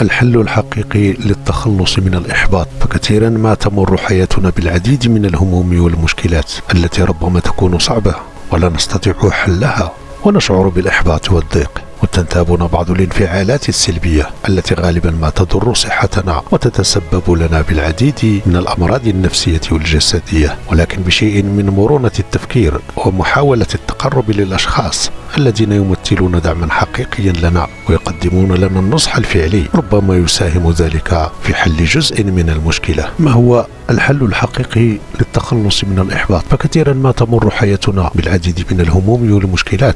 الحل الحقيقي للتخلص من الإحباط. فكثيرا ما تمر حياتنا بالعديد من الهموم والمشكلات التي ربما تكون صعبة ولا نستطيع حلها ونشعر بالإحباط والضيق. وتنتابنا بعض الانفعالات السلبية التي غالبا ما تضر صحتنا وتتسبب لنا بالعديد من الأمراض النفسية والجسدية ولكن بشيء من مرونة التفكير ومحاولة التقرب للأشخاص الذين يمثلون دعما حقيقيا لنا ويقدمون لنا النصح الفعلي ربما يساهم ذلك في حل جزء من المشكلة. ما هو الحل الحقيقي للتخلص من الإحباط؟ فكثيرا ما تمر حياتنا بالعديد من الهموم والمشكلات.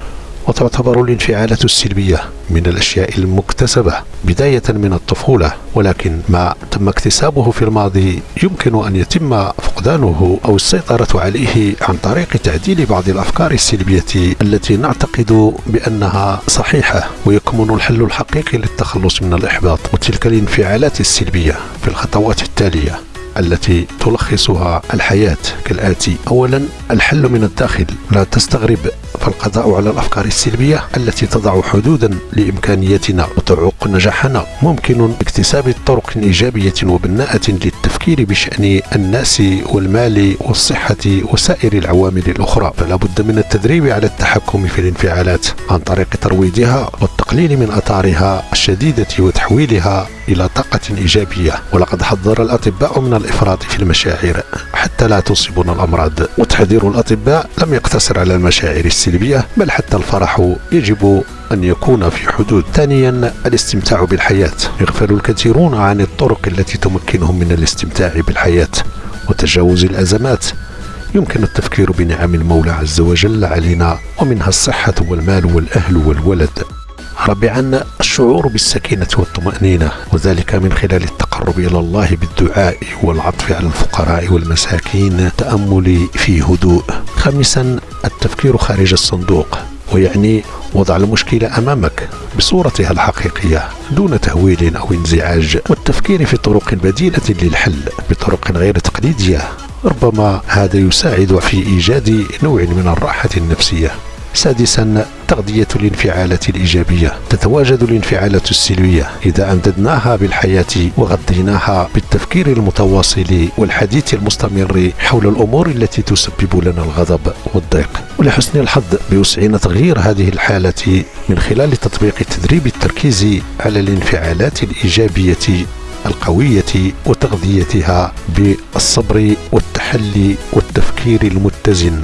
وتعتبر الانفعالات السلبية من الأشياء المكتسبة بداية من الطفولة. ولكن ما تم اكتسابه في الماضي يمكن أن يتم فقدانه أو السيطرة عليه عن طريق تعديل بعض الأفكار السلبية التي نعتقد بأنها صحيحة. ويكمن الحل الحقيقي للتخلص من الإحباط وتلك الانفعالات السلبية في الخطوات التالية التي تلخصها الحياة. كالآتي أولا الحل من الداخل. لا تستغرب فالقضاء على الأفكار السلبية التي تضع حدودا لإمكانياتنا وتعوق نجاحنا ممكن اكتساب طرق إيجابية وبناءة للتفكير بشأن الناس والمال والصحة وسائر العوامل الأخرى. فلا بد من التدريب على التحكم في الانفعالات عن طريق ترويضها والتقليل من أثارها الشديدة وتحويلها إلى طاقة إيجابية. ولقد حذر الأطباء من الإفراط في المشاعر حتى لا تصيبنا الأمراض. وتحذير الأطباء لم يقتصر على المشاعر السلبية بل حتى الفرح يجب أن يكون في حدود. ثانيا الاستمتاع بالحياة. يغفل الكثيرون عن الطرق التي تمكنهم من الاستمتاع بالحياة. وتجاوز الأزمات. يمكن التفكير بنعم المولى عز وجل علينا ومنها الصحة والمال والأهل والولد. رابعا الشعور بالسكينة والطمأنينة وذلك من خلال التقرب إلى الله بالدعاء والعطف على الفقراء والمساكين التأمل في هدوء. خامسا التفكير خارج الصندوق ويعني وضع المشكلة أمامك بصورتها الحقيقية دون تهويل أو انزعاج والتفكير في طرق بديلة للحل بطرق غير تقليدية. ربما هذا يساعد في إيجاد نوع من الراحة النفسية. سادسا تغذية الانفعالات الإيجابية. تتواجد الانفعالات السلبية إذا أمددناها بالحياة وغذيناها بالتفكير المتواصل والحديث المستمر حول الأمور التي تسبب لنا الغضب والضيق. ولحسن الحظ بوسعنا تغيير هذه الحالة من خلال تطبيق تدريب التركيز على الانفعالات الإيجابية القوية وتغذيتها بالصبر والتحلي والتفكير المتزن.